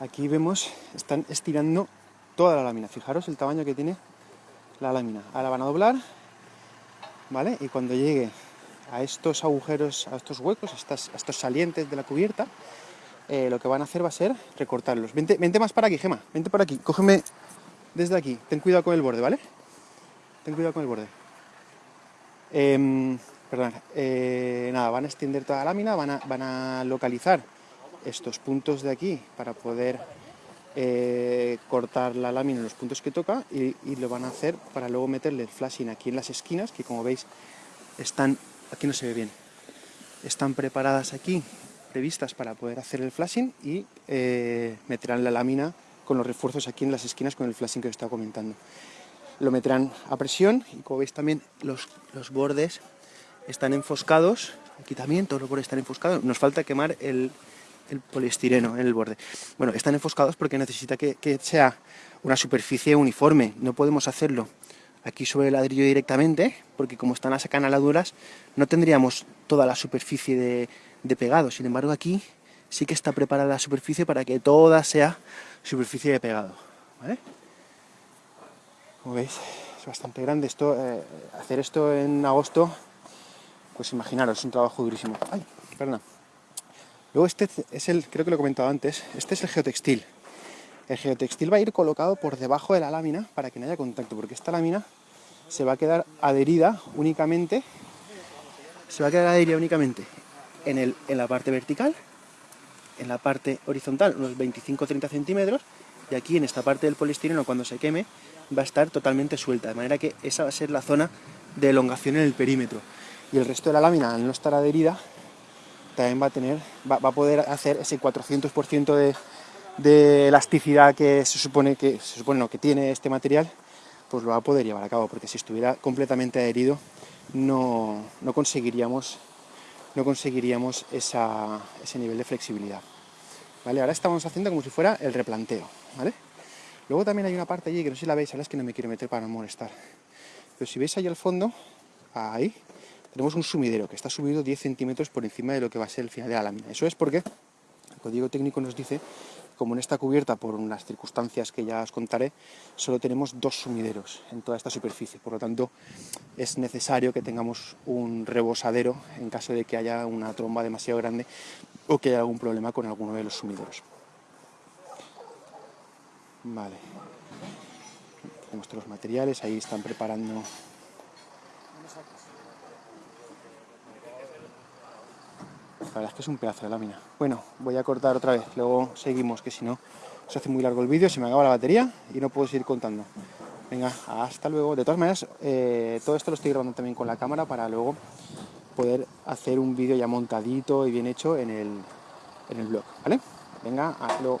Aquí vemos, están estirando toda la lámina. Fijaros el tamaño que tiene la lámina. Ahora van a doblar, ¿vale? Y cuando llegue a estos agujeros, a estos huecos, a, estos salientes de la cubierta, eh, lo que van a hacer va a ser recortarlos. Vente, vente más para aquí, Gema, vente por aquí, cógeme desde aquí. Ten cuidado con el borde, ¿vale? Ten cuidado con el borde. Em, perdón, eh, nada, van a extender toda la lámina, van a, localizar estos puntos de aquí para poder eh, cortar la lámina en los puntos que toca y, lo van a hacer para luego meterle el flashing aquí en las esquinas, que como veis están, aquí no se ve bien, están preparadas aquí, previstas para poder hacer el flashing y eh, meterán la lámina con los refuerzos aquí en las esquinas con el flashing que os estaba comentando. Lo meterán a presión y como veis también los bordes están enfoscados, aquí también todos los bordes están enfoscados, nos falta quemar el, el poliestireno en el borde. Bueno, están enfoscados porque necesita que, sea una superficie uniforme, no podemos hacerlo aquí sobre el ladrillo directamente, porque como están las acanaladuras, no tendríamos toda la superficie de, pegado, sin embargo aquí sí que está preparada la superficie para que toda sea superficie de pegado. Como veis, es bastante grande esto, eh, hacer esto en agosto, pues imaginaros, es un trabajo durísimo. Ay, perdón. Luego este es el, creo que lo he comentado antes, este es el geotextil. El geotextil va a ir colocado por debajo de la lámina para que no haya contacto, porque esta lámina se va a quedar adherida únicamente, se va a quedar adherida únicamente en, el, en la parte vertical, en la parte horizontal unos 25-30 centímetros, y aquí en esta parte del poliestireno cuando se queme va a estar totalmente suelta, de manera que esa va a ser la zona de elongación en el perímetro. Y el resto de la lámina, al no estar adherida, también va a tener, va, a poder hacer ese 400% de, elasticidad que se supone que se supone que tiene este material, pues lo va a poder llevar a cabo, porque si estuviera completamente adherido no, no conseguiríamos, no conseguiríamos esa, ese nivel de flexibilidad. ¿Vale? Ahora estamos haciendo como si fuera el replanteo. ¿vale? Luego también hay una parte allí que no sé si la veis, ahora es que no me quiero meter para no molestar. Pero si veis ahí al fondo, ahí, tenemos un sumidero que está subido 10 centímetros por encima de lo que va a ser el final de la lámina. Eso es porque el código técnico nos dice, como en esta cubierta, por unas circunstancias que ya os contaré, solo tenemos dos sumideros en toda esta superficie. Por lo tanto, es necesario que tengamos un rebosadero en caso de que haya una tromba demasiado grande o que haya algún problema con alguno de los sumideros. Vale. Tenemos todos los materiales, ahí están preparando La verdad es que es un pedazo de lámina. Bueno, voy a cortar otra vez, luego seguimos, que si no se hace muy largo el vídeo, se me acaba la batería y no puedo seguir contando. Venga, hasta luego. De todas maneras, eh, todo esto lo estoy grabando también con la cámara para luego poder hacer un vídeo ya montadito y bien hecho en el, en el blog, ¿vale? Venga, hazlo.